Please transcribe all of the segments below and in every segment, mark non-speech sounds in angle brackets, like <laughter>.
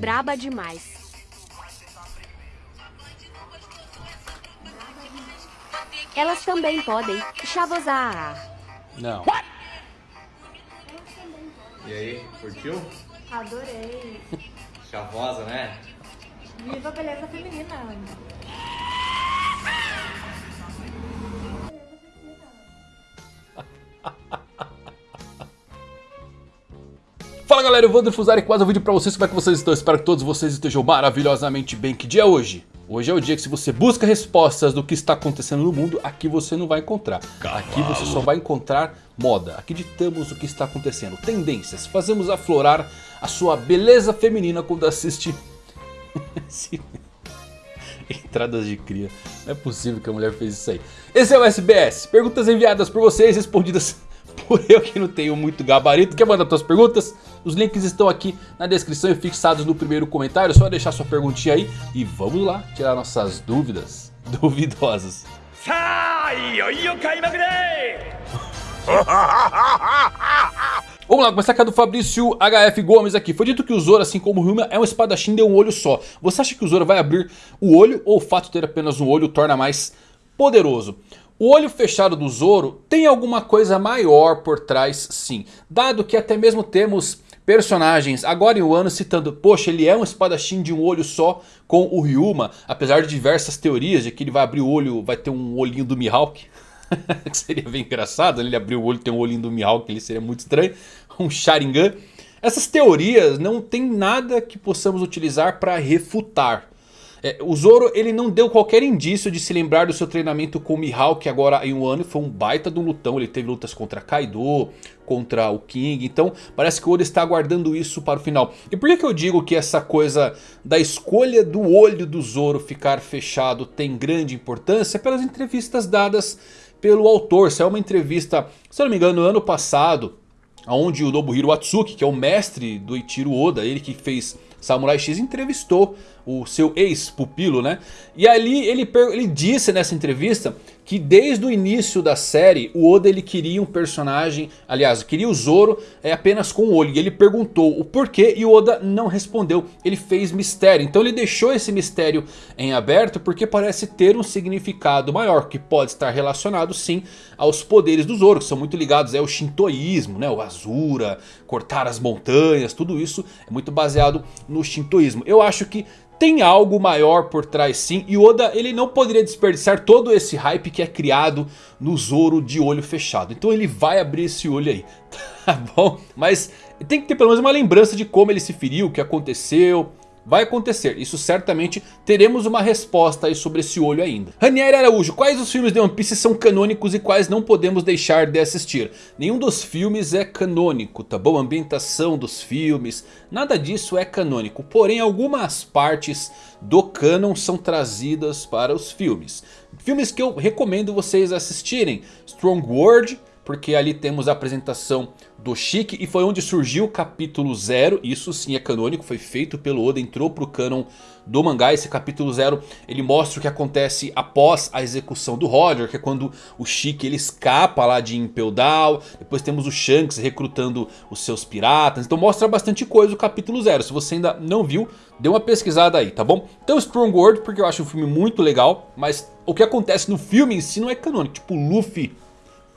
braba demais. Elas também podem chavosar. Não. E aí, curtiu? Adorei. Chavosa, né? Viva a beleza feminina. Fala galera, eu vou aqui mais um vídeo pra vocês, como é que vocês estão? Espero que todos vocês estejam maravilhosamente bem. Que dia é hoje? Hoje é o dia que se você busca respostas do que está acontecendo no mundo, aqui você não vai encontrar. Aqui você só vai encontrar moda. Aqui ditamos o que está acontecendo, tendências. Fazemos aflorar a sua beleza feminina quando assiste... <laughs> Entradas de cria. Não é possível que a mulher fez isso aí. Esse é o SBS. Perguntas enviadas por vocês, respondidas <laughs> por eu que não tenho muito gabarito. Quer mandar suas perguntas? Os links estão aqui na descrição e fixados no primeiro comentário. É só deixar sua perguntinha aí e vamos lá tirar nossas dúvidas <laughs> duvidosas. <laughs> Vamos lá, começar com a do Fabrício HF Gomes aqui. Foi dito que o Zoro, assim como o Ryuma, é um espadachim de um olho só. Você acha que o Zoro vai abrir o olho ou o fato de ter apenas um olho o torna mais poderoso? O olho fechado do Zoro tem alguma coisa maior por trás sim. Dado que até mesmo temos personagens agora em Wano citando, poxa ele é um espadachim de um olho só com o Ryuma. Apesar de diversas teorias de que ele vai abrir o olho, vai ter um olhinho do Mihawk. <laughs> que seria bem engraçado, ele abrir o olho ter um olhinho do Mihawk, ele seria muito estranho. <laughs> Um Sharingan. Essas teorias não tem nada que possamos utilizar para refutar. É, o Zoro ele não deu qualquer indício de se lembrar do seu treinamento com o Mihawk agora em um ano. Foi um baita de um lutão. Ele teve lutas contra Kaido, contra o King. Então parece que o Oda está aguardando isso para o final. E por que, que eu digo que essa coisa da escolha do olho do Zoro ficar fechado tem grande importância? Pelas entrevistas dadas pelo autor. Saiu uma entrevista, se não me engano, no ano passado. Onde o Nobuhiro Atsuki, que é o mestre do Ichiro Oda, ele que fez Samurai X, entrevistou o seu ex-pupilo, né? E ali ele, ele disse nessa entrevista que desde o início da série o Oda ele queria um personagem, aliás, queria o Zoro é, apenas com o olho. E ele perguntou o porquê e o Oda não respondeu, ele fez mistério. Então ele deixou esse mistério em aberto porque parece ter um significado maior, que pode estar relacionado sim aos poderes do Zoro, que são muito ligados ao shintoísmo, né? o Azura, cortar as montanhas, tudo isso é muito baseado no shintoísmo. Eu acho que tem algo maior por trás sim. E Oda ele não poderia desperdiçar todo esse hype que é criado no Zoro de olho fechado. Então ele vai abrir esse olho aí. <laughs> Tá bom? Mas tem que ter pelo menos uma lembrança de como ele se feriu, o que aconteceu. Vai acontecer, isso certamente teremos uma resposta aí sobre esse olho ainda. Ranieri Araújo, quais os filmes de One Piece são canônicos e quais não podemos deixar de assistir? Nenhum dos filmes é canônico, tá bom? A ambientação dos filmes, nada disso é canônico. Porém algumas partes do canon são trazidas para os filmes. Filmes que eu recomendo vocês assistirem. Strong World, porque ali temos a apresentação do Chique e foi onde surgiu o capítulo 0, isso sim é canônico, foi feito pelo Oda, entrou pro canon do mangá, esse capítulo 0 ele mostra o que acontece após a execução do Roger, que é quando o Chique ele escapa lá de Impel Down, depois temos o Shanks recrutando os seus piratas, então mostra bastante coisa o capítulo 0, se você ainda não viu, dê uma pesquisada aí, tá bom? Então Strong World, porque eu acho um filme muito legal, mas o que acontece no filme em si não é canônico, tipo Luffy...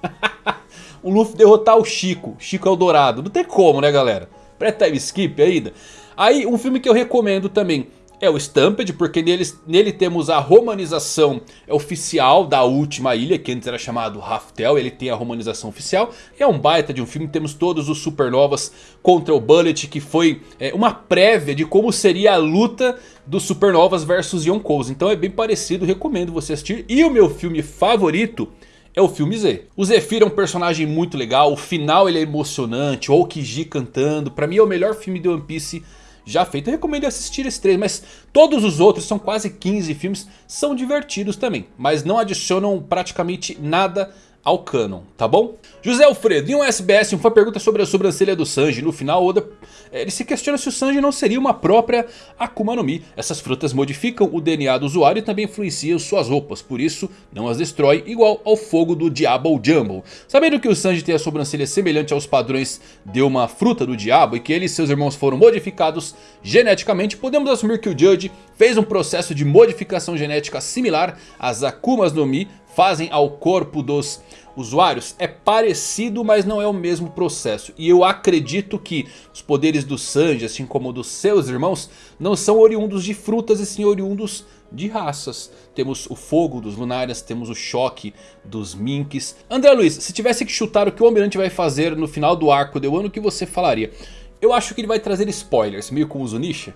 <laughs> o Luffy derrotar o Chico. Chico Eldorado. Não tem como, né, galera? Pré-time skip ainda. Aí, um filme que eu recomendo também é o Stampede, porque nele, nele temos a romanização oficial da última ilha, que antes era chamado Raftel, ele tem a romanização oficial. É um baita de um filme, temos todos os supernovas contra o Bullet, que foi é, uma prévia de como seria a luta dos supernovas versus Yonkous. Então é bem parecido, recomendo você assistir. E o meu filme favorito é o filme Z. O Zephyr é um personagem muito legal, o final ele é emocionante, o Okiji cantando, pra mim é o melhor filme de One Piece já feito. Eu recomendo assistir esse três, mas todos os outros, são quase 15 filmes, são divertidos também. Mas não adicionam praticamente nada ao canon, tá bom? José Alfredo, em um SBS, uma pergunta sobre a sobrancelha do Sanji. No final, Oda eh, ele se questiona se o Sanji não seria uma própria Akuma no Mi. Essas frutas modificam o DNA do usuário e também influenciam suas roupas. Por isso, não as destrói, igual ao fogo do Diabo Jumbo. Sabendo que o Sanji tem a sobrancelha semelhante aos padrões de uma fruta do diabo e que ele e seus irmãos foram modificados geneticamente, podemos assumir que o Judge fez um processo de modificação genética similar às Akumas no Mi fazem ao corpo dos usuários é parecido, mas não é o mesmo processo. E eu acredito que os poderes do Sanji, assim como dos seus irmãos, não são oriundos de frutas e sim oriundos de raças. Temos o fogo dos Lunarians, temos o choque dos Minks. André Luiz, se tivesse que chutar o que o Almirante vai fazer no final do arco de Wano, o que você falaria? Eu acho que ele vai trazer spoilers, meio como o Zunisha.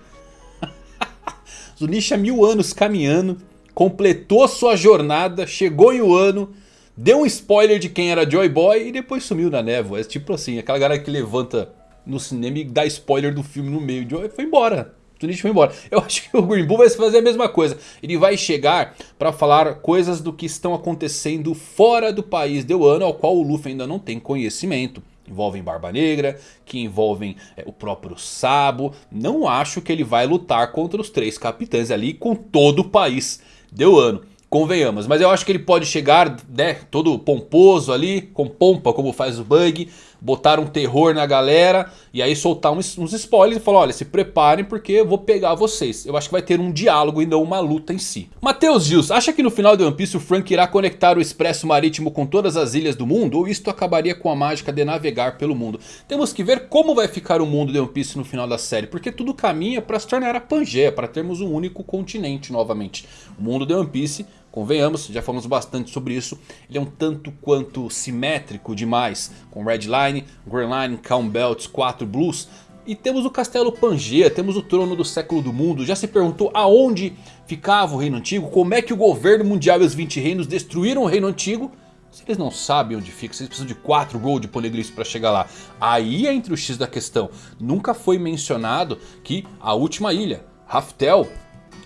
<laughs> Zunisha mil anos caminhando completou sua jornada, chegou em Wano, deu um spoiler de quem era Joy Boy e depois sumiu na névoa. É tipo assim, aquela galera que levanta no cinema e dá spoiler do filme no meio. Joy foi embora. Tunichi foi embora. Eu <laughs> acho que o Green Bull vai fazer a mesma coisa. Ele vai chegar para falar coisas do que estão acontecendo fora do país de Wano, ao qual o Luffy ainda não tem conhecimento envolvem Barba Negra, que envolvem é, o próprio Sabo. Não acho que ele vai lutar contra os três capitães ali com todo o país deu ano. Convenhamos, mas eu acho que ele pode chegar né, todo pomposo ali, com pompa como faz o Bug botar um terror na galera e aí soltar uns, uns spoilers e falar, olha, se preparem porque eu vou pegar vocês. Eu acho que vai ter um diálogo e não uma luta em si. Matheus Gils, acha que no final de One Piece o Frank irá conectar o expresso marítimo com todas as ilhas do mundo? Ou isto acabaria com a mágica de navegar pelo mundo? Temos que ver como vai ficar o mundo de One Piece no final da série, porque tudo caminha para se tornar a Pangeia, para termos um único continente novamente. O mundo de One Piece Convenhamos, já falamos bastante sobre isso. Ele é um tanto quanto simétrico demais. Com Red Line, Green Line, Calm Belts, 4 Blues. E temos o Castelo Pangaea, temos o trono do século do mundo. Já se perguntou aonde ficava o reino antigo? Como é que o governo mundial e os 20 reinos destruíram o reino antigo? Se eles não sabem onde fica, se eles precisam de 4 Gold Poneglyphs para chegar lá. Aí é entre o X da questão. Nunca foi mencionado que a última ilha, Raftel,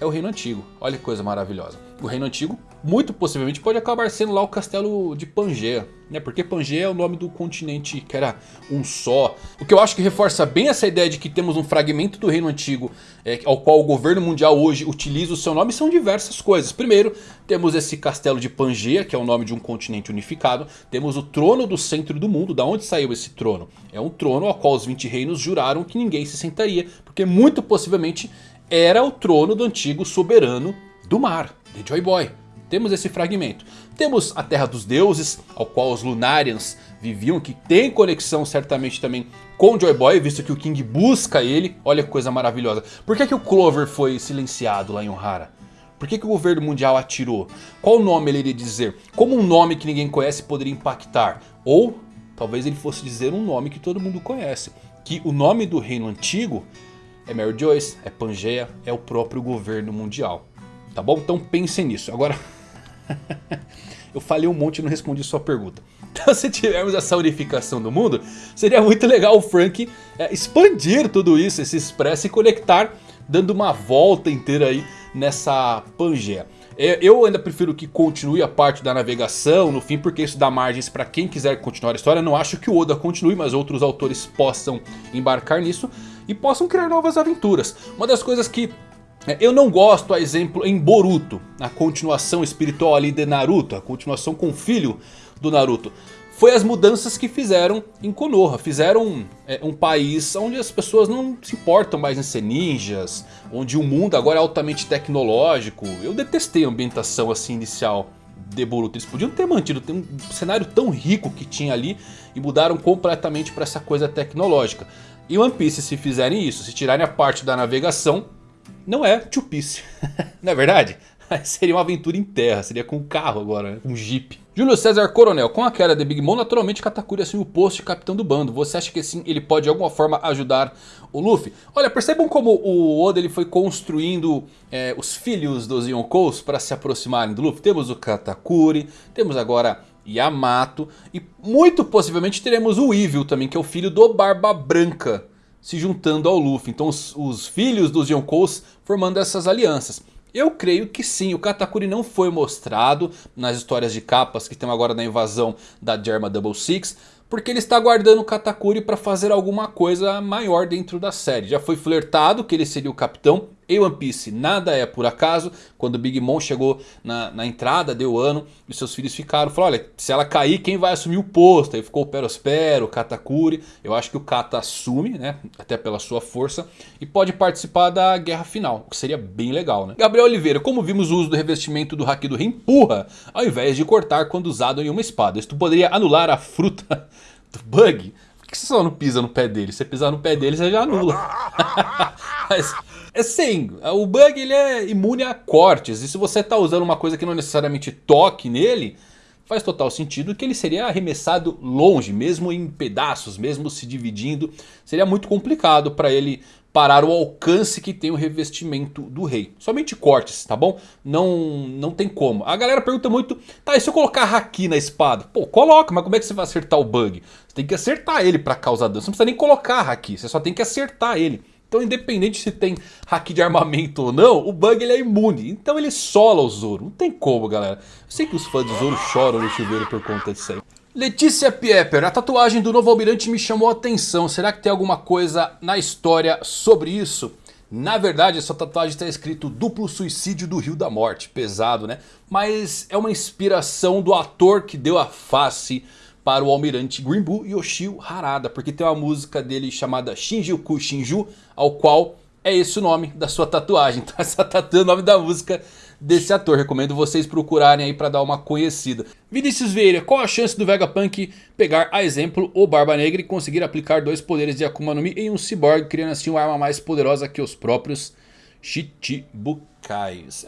é o reino antigo. Olha que coisa maravilhosa. O reino antigo muito possivelmente pode acabar sendo lá o castelo de Pangaea. Né? Porque Pangaea é o nome do continente que era um só. O que eu acho que reforça bem essa ideia de que temos um fragmento do reino antigo. É, ao qual o governo mundial hoje utiliza o seu nome. São diversas coisas. Primeiro temos esse castelo de Pangaea. Que é o nome de um continente unificado. Temos o trono do centro do mundo. Da onde saiu esse trono? É um trono ao qual os 20 reinos juraram que ninguém se sentaria. Porque muito possivelmente era o trono do antigo soberano do mar, de Joy Boy. Temos esse fragmento. Temos a Terra dos Deuses, ao qual os Lunarians viviam, que tem conexão certamente também com Joy Boy, visto que o King busca ele. Olha que coisa maravilhosa. Por que, que o Clover foi silenciado lá em Ohara? Por que, que o governo mundial atirou? Qual nome ele iria dizer? Como um nome que ninguém conhece poderia impactar? Ou talvez ele fosse dizer um nome que todo mundo conhece. Que o nome do reino antigo é Mary Joyce, é Pangaea, é o próprio governo mundial. Tá bom? Então pensem nisso. Agora... <laughs> Eu falei um monte e não respondi sua pergunta. <laughs> Então se tivermos essa unificação do mundo, seria muito legal o Frank é, expandir tudo isso, esse expresso e conectar, dando uma volta inteira aí nessa Pangeia. É, eu ainda prefiro que continue a parte da navegação no fim, porque isso dá margens para quem quiser continuar a história. Não acho que o Oda continue, mas outros autores possam embarcar nisso e possam criar novas aventuras. Uma das coisas que eu não gosto, a exemplo, em Boruto, a continuação espiritual ali de Naruto, a continuação com o filho do Naruto. Foi as mudanças que fizeram em Konoha, fizeram é, um país onde as pessoas não se importam mais em ser ninjas, onde o mundo agora é altamente tecnológico. Eu detestei a ambientação assim inicial de Boruto, eles podiam ter mantido um cenário tão rico que tinha ali e mudaram completamente para essa coisa tecnológica. E One Piece se fizerem isso, se tirarem a parte da navegação não é Two Piece. <laughs> não é verdade? Seria uma aventura em terra, seria com um carro agora, né? um jeep. Júlio César Coronel, com a queda de Big Mom, naturalmente Katakuri assume o posto de capitão do bando. Você acha que sim, ele pode de alguma forma ajudar o Luffy? Olha, percebam como o Oda ele foi construindo é, os filhos dos Yonkous para se aproximarem do Luffy. Temos o Katakuri, temos agora Yamato e muito possivelmente teremos o Evil também, que é o filho do Barba Branca se juntando ao Luffy. Então os, os filhos dos Yonkous formando essas alianças. Eu creio que sim, o Katakuri não foi mostrado nas histórias de capas que tem agora na invasão da Germa Double Six. Porque ele está guardando o Katakuri para fazer alguma coisa maior dentro da série. Já foi flertado que ele seria o capitão. Em One Piece nada é por acaso. Quando o Big Mom chegou na, na entrada, deu ano. E seus filhos ficaram. Falou, olha, se ela cair, quem vai assumir o posto? Aí ficou o Perospero, o Katakuri. Eu acho que o Kata assume, né? Até pela sua força. E pode participar da guerra final. O que seria bem legal, né? Gabriel Oliveira, como vimos o uso do revestimento do Haki do Rei empurra. Ao invés de cortar quando usado em uma espada. Isto poderia anular a fruta do Bug. Por que você só não pisa no pé dele? Se você pisar no pé dele, você já anula. <laughs> Mas sim, o bug ele é imune a cortes. E se você está usando uma coisa que não necessariamente toque nele, faz total sentido que ele seria arremessado longe, mesmo em pedaços, mesmo se dividindo. Seria muito complicado para ele parar o alcance que tem o revestimento do rei. Somente cortes, tá bom? Não, não tem como. A galera pergunta muito, tá, e se eu colocar haki na espada? Pô, coloca, mas como é que você vai acertar o bug? Você tem que acertar ele para causar dano. Você não precisa nem colocar haki, você só tem que acertar ele. Então independente se tem hack de armamento ou não, o bug ele é imune. Então ele sola o Zoro. Não tem como, galera. Eu sei que os fãs do Zoro choram no chuveiro por conta disso aí. Letícia Pieper, a tatuagem do novo almirante me chamou a atenção. Será que tem alguma coisa na história sobre isso? Na verdade, essa tatuagem está escrito duplo suicídio do Rio da Morte. Pesado, né? Mas é uma inspiração do ator que deu a face para o almirante Greenbu Yoshio Harada. Porque tem uma música dele chamada Shinjuku Shinju, ao qual é esse o nome da sua tatuagem. Essa tatu é o nome da música desse ator. Recomendo vocês procurarem aí para dar uma conhecida. Vinícius Vieira, qual a chance do Vegapunk pegar a exemplo o Barba Negra e conseguir aplicar dois poderes de Akuma no Mi em um cyborg, criando assim uma arma mais poderosa que os próprios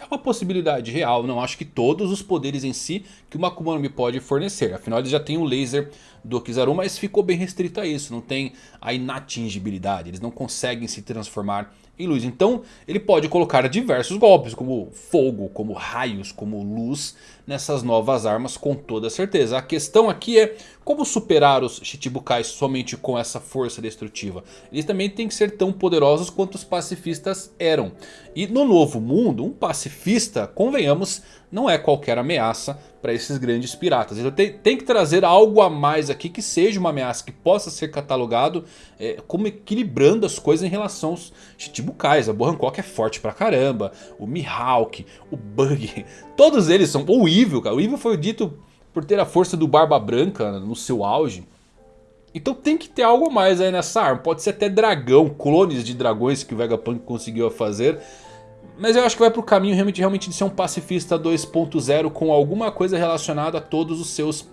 É uma possibilidade real, não acho que todos os poderes em si que uma Akuma no Mi pode fornecer. Afinal ele já tem o laser do Kizaru, mas ficou bem restrito a isso. Não tem a inatingibilidade, eles não conseguem se transformar em luz. Então ele pode colocar diversos golpes, como fogo, como raios, como luz, nessas novas armas com toda certeza. A questão aqui é como superar os Chichibukais somente com essa força destrutiva. Eles também têm que ser tão poderosos quanto os pacifistas eram. E no novo mundo, um pacifista, convenhamos, não é qualquer ameaça para esses grandes piratas. Então tem, tem, que trazer algo a mais aqui que seja uma ameaça que possa ser catalogado é, como equilibrando as coisas em relação aos Chichibukais. A Boa Hancock é forte pra caramba, o Mihawk, o Bug, <laughs> todos eles são... O Evil, cara, o Evil foi dito por ter a força do Barba Branca no seu auge. Então tem que ter algo mais aí nessa arma. Pode ser até dragão, clones de dragões que o Vegapunk conseguiu fazer. Mas eu acho que vai pro caminho realmente, realmente de ser um pacifista 2.0 com alguma coisa relacionada a todos os seus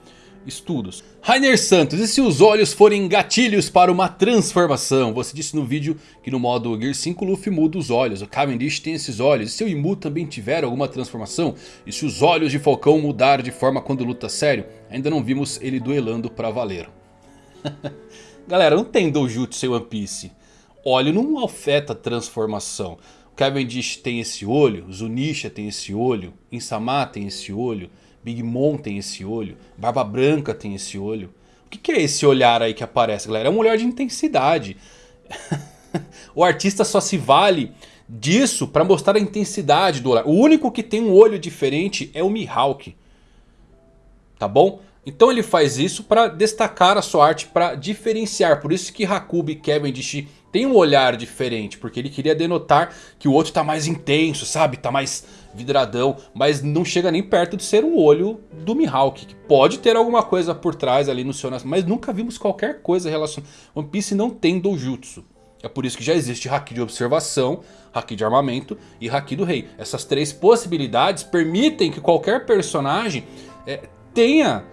estudos. Rainer Santos, e se os olhos forem gatilhos para uma transformação? Você disse no vídeo que no modo Gear 5 Luffy muda os olhos, o Cavendish tem esses olhos. E se o Imu também tiver alguma transformação? E se os olhos de Falcão mudar de forma quando luta sério? Ainda não vimos ele duelando pra valer. <laughs> Galera, não tem Dojutsu em One Piece. Olho não afeta transformação. Cavendish tem esse olho, Zunisha tem esse olho, Insama tem esse olho, Big Mom tem esse olho, Barba Branca tem esse olho. O que, é esse olhar aí que aparece, galera? É um olhar de intensidade. <laughs> o artista só se vale disso para mostrar a intensidade do olhar. O único que tem um olho diferente é o Mihawk. Tá bom? Então ele faz isso para destacar a sua arte, para diferenciar. Por isso que Hakubi e Cavendish tem um olhar diferente. Porque ele queria denotar que o outro tá mais intenso, sabe? Tá mais vidradão. Mas não chega nem perto de ser o olho do Mihawk. Que pode ter alguma coisa por trás ali no seu... Mas nunca vimos qualquer coisa relacionada... One Piece não tem Dojutsu. É por isso que já existe Haki de observação, Haki de armamento e Haki do rei. Essas três possibilidades permitem que qualquer personagem é, tenha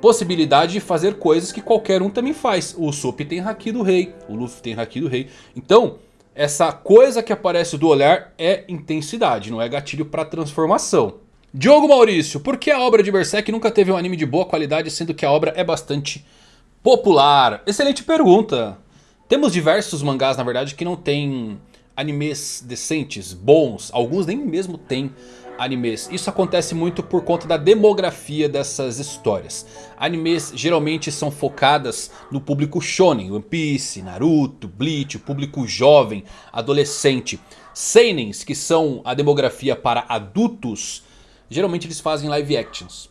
possibilidade de fazer coisas que qualquer um também faz. O Usopp tem Haki do Rei, o Luffy tem Haki do Rei. Então, essa coisa que aparece do olhar é intensidade, não é gatilho para transformação. Diogo Maurício, por que a obra de Berserk nunca teve um anime de boa qualidade, sendo que a obra é bastante popular? Excelente pergunta. Temos diversos mangás, na verdade, que não tem animes decentes, bons. Alguns nem mesmo têm animes. Isso acontece muito por conta da demografia dessas histórias. Animes geralmente são focadas no público shonen, One Piece, Naruto, Bleach, o público jovem, adolescente. seinens, que são a demografia para adultos, geralmente eles fazem live actions.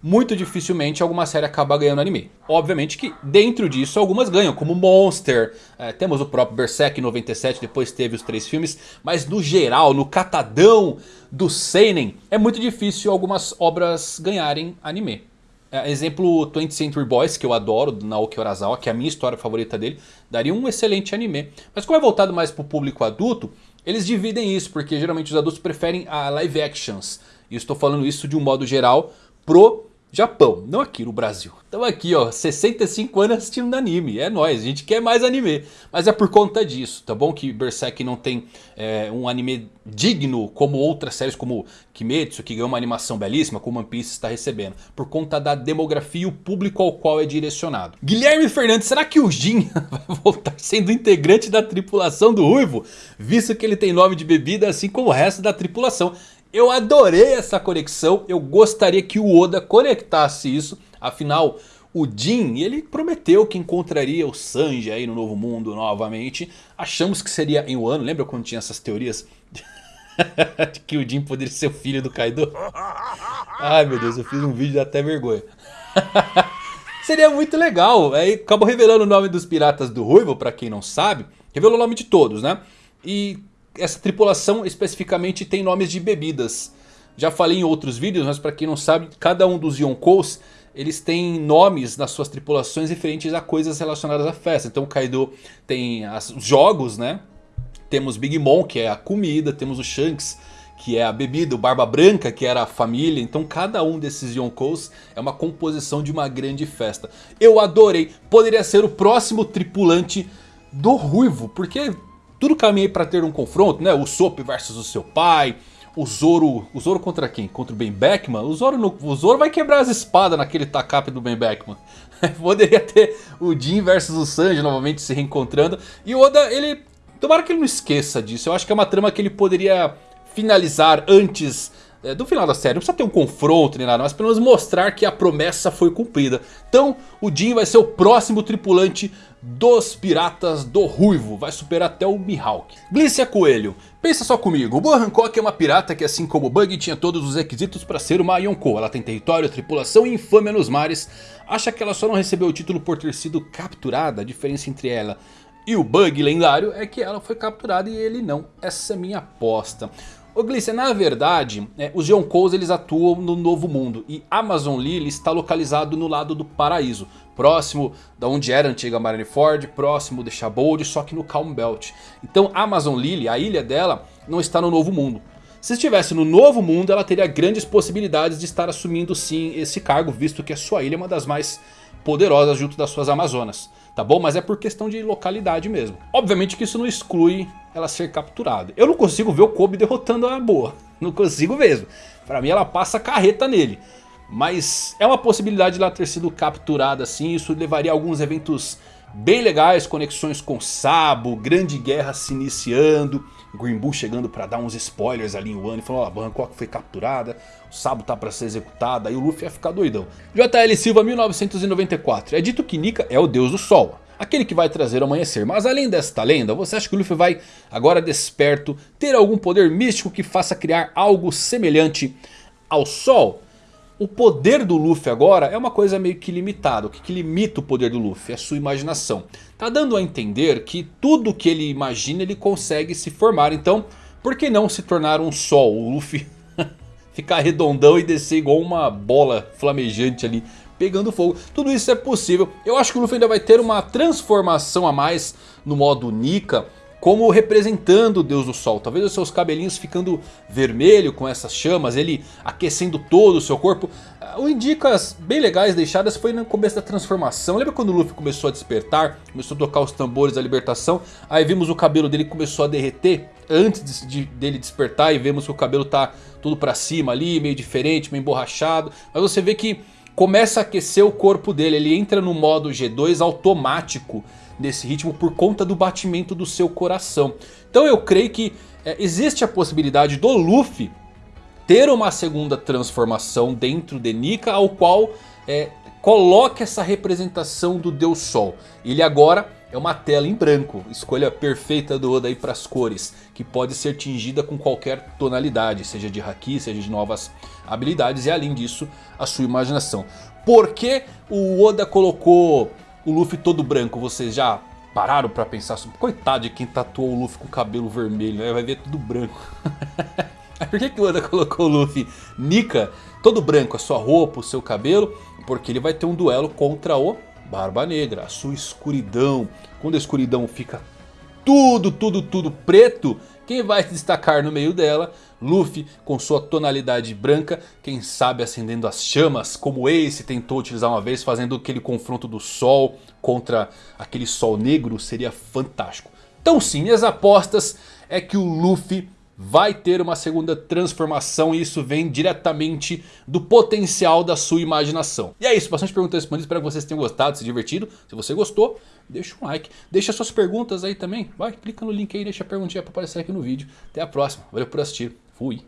Muito dificilmente alguma série acaba ganhando anime. Obviamente que dentro disso algumas ganham, como Monster, é, temos o próprio Berserk em 97, depois teve os três filmes. Mas no geral, no catadão do Seinen, é muito difícil algumas obras ganharem anime. É, exemplo 20th Century Boys, que eu adoro, do Naoki Urasawa, que é a minha história favorita dele, daria um excelente anime. Mas como é voltado mais para o público adulto, eles dividem isso, porque geralmente os adultos preferem a live actions. E estou falando isso de um modo geral pro Japão, não aqui no Brasil. Então aqui ó, 65 anos assistindo anime, é nóis, a gente quer mais anime. Mas é por conta disso, tá bom? Que Berserk não tem é, um anime digno como outras séries como Kimetsu, que ganhou uma animação belíssima, como One Piece está recebendo. Por conta da demografia e o público ao qual é direcionado. Guilherme Fernandes, será que o Jin <laughs> vai voltar sendo integrante da tripulação do Ruivo? Visto que ele tem nome de bebida assim como o resto da tripulação. Eu adorei essa conexão, eu gostaria que o Oda conectasse isso, afinal o Jin, ele prometeu que encontraria o Sanji aí no Novo Mundo novamente, achamos que seria em Wano, lembra quando tinha essas teorias <laughs> de que o Jin poderia ser o filho do Kaido? <laughs> Ai meu Deus, eu fiz um vídeo até vergonha. <laughs> Seria muito legal. Aí acabou revelando o nome dos piratas do Ruivo, pra quem não sabe. Revelou o nome de todos, né? E essa tripulação especificamente tem nomes de bebidas. Já falei em outros vídeos, mas para quem não sabe, cada um dos Yonkous, eles têm nomes nas suas tripulações referentes a coisas relacionadas à festa. Então o Kaido tem as, os jogos, né? Temos Big Mom, que é a comida, temos o Shanks, que é a bebida, o Barba Branca, que era a família. Então cada um desses Yonkous é uma composição de uma grande festa. Eu adorei, poderia ser o próximo tripulante do Ruivo, porque tudo caminha para ter um confronto, né? O Sop versus o seu pai. O Zoro, o Zoro contra quem? Contra o Ben Beckman? O Zoro, no, o Zoro vai quebrar as espadas naquele tacape do Ben Beckman. <laughs> Poderia ter o Jin versus o Sanji novamente se reencontrando. E o Oda, ele... Tomara que ele não esqueça disso. Eu acho que é uma trama que ele poderia finalizar antes é, do final da série. Não precisa ter um confronto nem nada, mas pelo menos mostrar que a promessa foi cumprida. Então o Jin vai ser o próximo tripulante dos Piratas do Ruivo. Vai superar até o Mihawk. Glícia Coelho. Pensa só comigo, Boa Hancock é uma pirata que assim como Bug tinha todos os requisitos para ser uma Yonkou. Ela tem território, tripulação e infâmia nos mares. Acha que ela só não recebeu o título por ter sido capturada? A diferença entre ela e o Bug lendário é que ela foi capturada e ele não. Essa é minha aposta. Ô Glícia, na verdade, é, os Yonkous eles atuam no Novo Mundo e Amazon Lily está localizado no lado do paraíso. Próximo da onde era a antiga Marineford, próximo de Shabold, só que no Calm Belt. Então Amazon Lily, a ilha dela, não está no Novo Mundo. Se estivesse no Novo Mundo, ela teria grandes possibilidades de estar assumindo sim esse cargo, visto que a sua ilha é uma das mais poderosas junto das suas Amazonas. Tá bom? Mas é por questão de localidade mesmo. Obviamente que isso não exclui ela ser capturada. Eu não consigo ver o Kobe derrotando a boa. Não consigo mesmo. Pra mim ela passa carreta nele. Mas é uma possibilidade de ela ter sido capturada assim. Isso levaria a alguns eventos bem legais. Conexões com Sabo, Grande Guerra se iniciando. Green Bull chegando pra dar uns spoilers ali em Wano. E falando, ó, a Bangkok foi capturada. O Sabo tá pra ser executado. Aí o Luffy ia ficar doidão. JL Silva 1994. É dito que Nika é o deus do sol aquele que vai trazer o amanhecer. Mas além desta lenda, você acha que o Luffy vai, agora desperto, ter algum poder místico que faça criar algo semelhante ao Sol? O poder do Luffy agora é uma coisa meio que limitada. O que, que limita o poder do Luffy? É a sua imaginação. Tá dando a entender que tudo que ele imagina ele consegue se formar. Então, por que não se tornar um Sol? O Luffy <laughs> ficar redondão e descer igual uma bola flamejante ali pegando fogo. Tudo isso é possível. Eu acho que o Luffy ainda vai ter uma transformação a mais no modo Nika. Como representando o Deus do Sol. Talvez os seus cabelinhos ficando vermelho com essas chamas. Ele aquecendo todo o seu corpo. O indicas bem legais deixadas foi no começo da transformação. Lembra quando o Luffy começou a despertar? Começou a tocar os tambores da libertação. Aí vimos o cabelo dele começou a derreter. Antes de, de, dele despertar. E vemos que o cabelo tá tudo pra cima ali. Meio diferente, meio emborrachado. Mas você vê que começa a aquecer o corpo dele. Ele entra no modo G2 automático nesse ritmo por conta do batimento do seu coração. Então eu creio que é, existe a possibilidade do Luffy ter uma segunda transformação dentro de Nika ao qual é, essa representação do Deus Sol. Ele agora é uma tela em branco. Escolha perfeita do Oda aí para as cores. Que pode ser tingida com qualquer tonalidade. Seja de Haki, seja de novas habilidades. E além disso, a sua imaginação. Por que o Oda colocou o Luffy todo branco? Vocês já pararam para pensar sobre... Coitado de quem tatuou o Luffy com cabelo vermelho. Né? Vai ver tudo branco. <laughs> Por que, que o Oda colocou o Luffy Nika todo branco? A sua roupa, o seu cabelo. Porque ele vai ter um duelo contra o Barba Negra, a sua escuridão. Quando a escuridão fica tudo, tudo, tudo preto, quem vai se <laughs> destacar no meio dela? Luffy com sua tonalidade branca, quem sabe acendendo as chamas, como Ace tentou utilizar uma vez, fazendo aquele confronto do sol contra aquele sol negro, seria fantástico. Então sim, minhas apostas é que o Luffy vai ter uma segunda transformação e isso vem diretamente do potencial da sua imaginação. E é isso, bastante perguntas respondidas, espero que vocês tenham gostado, se divertido. Se você gostou, deixa um like, deixa suas perguntas aí também, vai, clica no link aí, deixa a perguntinha para aparecer aqui no vídeo. Até a próxima, valeu por assistir, fui!